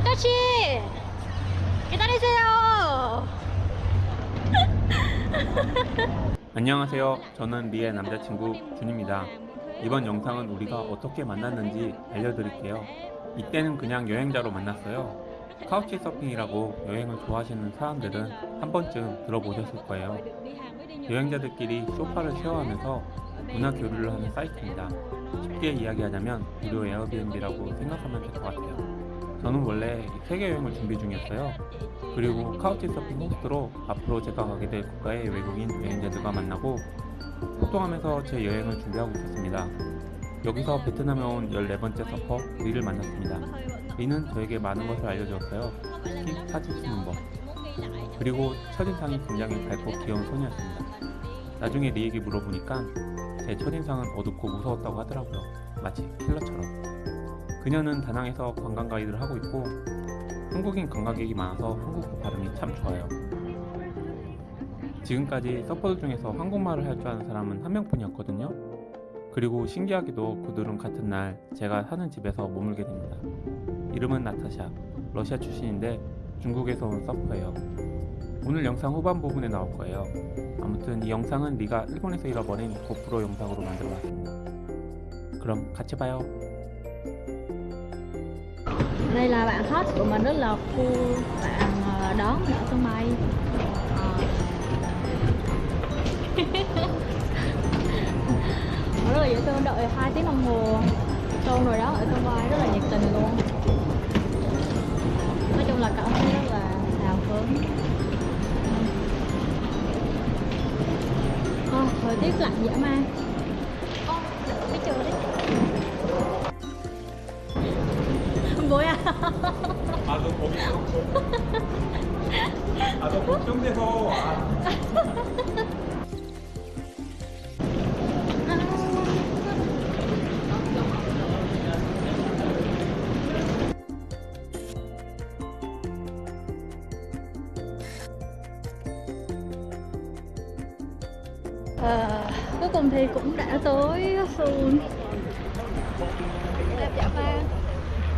아저씨 기다리세요 안녕하세요. 저는 리의 남자친구 준입니다. 이번 영상은 우리가 어떻게 만났는지 알려드릴게요. 이때는 그냥 여행자로 만났어요. 카우치 서핑이라고 여행을 좋아하시는 사람들은 한 번쯤 들어보셨을 거예요. 여행자들끼리 소파를 쉐어하면서 문화 교류를 하는 사이트입니다. 쉽게 이야기하자면 무료 에어비앤비라고 생각하면 될 것 같아요. 저는 원래 세계 여행을 준비 중이었어요. 그리고 카우치 서핑 호스트로 앞으로 제가 가게 될 국가의 외국인 여행자들과 만나고 소통하면서 제 여행을 준비하고 있었습니다. 여기서 베트남에 온 14번째 서퍼 리를 만났습니다. 리는 저에게 많은 것을 알려주었어요. 특히 사진 찍는 법. 그리고 첫인상이 굉장히 밝고 귀여운 손이었습니다. 나중에 리에게 물어보니까 제 첫인상은 어둡고 무서웠다고 하더라고요. 마치 킬러처럼. 그녀는 다낭에서 관광 가이드를 하고 있고 한국인 관광객이 많아서 한국어 발음이 참 좋아요. 지금까지 서퍼들 중에서 한국말을 할 줄 아는 사람은 한 명뿐이었거든요. 그리고 신기하게도 그들은 같은 날 제가 사는 집에서 머물게 됩니다. 이름은 나타샤, 러시아 출신인데 중국에서 온 서퍼예요. 오늘 영상 후반 부분에 나올 거예요. 아무튼 이 영상은 리가 일본에서 잃어버린 고프로 영상으로 만들어놨습니다. 그럼 같이 봐요. Đây là bạn hot của mình rất là khu bạn ờ, đón mình ở sân bay. Rất là dễ thương đợi hai tiếng đồng hồ. Xong rồi đó ở sân bay rất là nhiệt tình luôn. Nói chung là cảm thấy rất là hào hứng. À, thời tiết lạnh dã man Ô, ờ, cái trời đấy. 아, 너 거기 아, 너 걱정돼서 와. Ờ, cuối cùng thì cũng đã tới Seoul đẹp dã man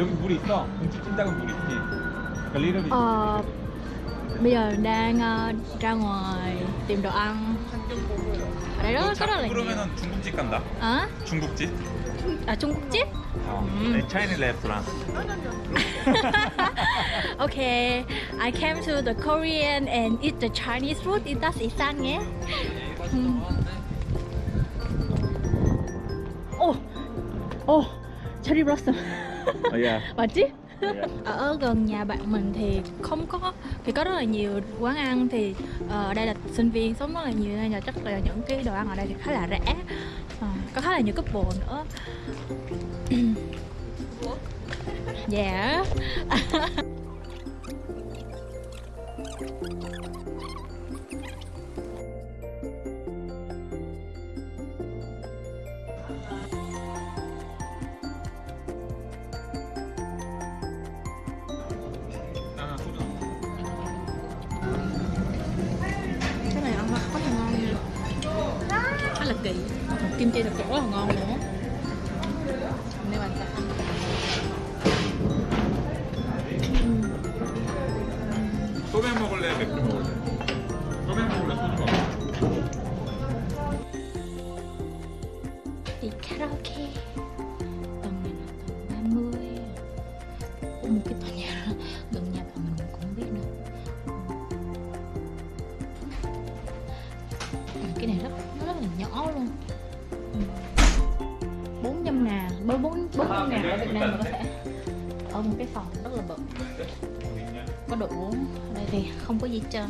여기 물 있어. 공주 찐닭은 물 있지. 그러니까 리름이 Ờ, bây giờ đang ờ, ra ngoài tìm đồ ăn ở đây rất, rất là nhiều 그러면은 중국집 간다. à, 중국집? Trung Quốc chip 어. 음. 차이니 레스토랑. okay I came to the Korean and eat the Chinese food das Isan nhé 오, 오, 체리 oh và chứ. Dạ, dạ. Ở gần nhà bạn mình thì không có thì có rất là nhiều quán ăn thì ờ, ở uh, đây là sinh viên sống rất là nhiều nên là chắc là những cái đồ ăn ở đây thì khá là rẻ. Uh, có khá là nhiều cấp bộ nữa. Dạ. yeah. kỳ kim chi thật sự rất là ngon nữa nếu sẽ ăn 소맥 먹을래? 맥주 먹을래? cái này rất nó rất là nhỏ luôn. Ừ. 400 ngàn bốn bốn bốn trăm ngàn ở Việt Nam mà có thể ở một cái phòng rất là bự. Có đồ uống đây thì không có gì trơn.